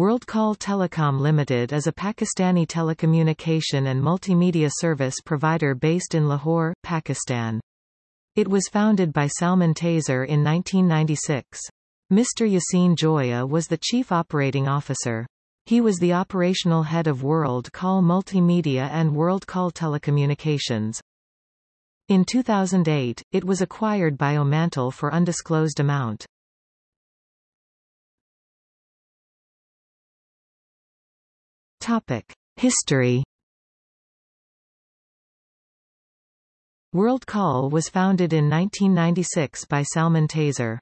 WorldCall Telecom Limited is a Pakistani telecommunication and multimedia service provider based in Lahore, Pakistan. It was founded by Salman Taseer in 1996. Mr. Yassine Joya was the chief operating officer. He was the operational head of WorldCall Multimedia and WorldCall Telecommunications. In 2008, it was acquired by Omantel for undisclosed amount. Topic: History. WorldCall was founded in 1996 by Salman Taseer.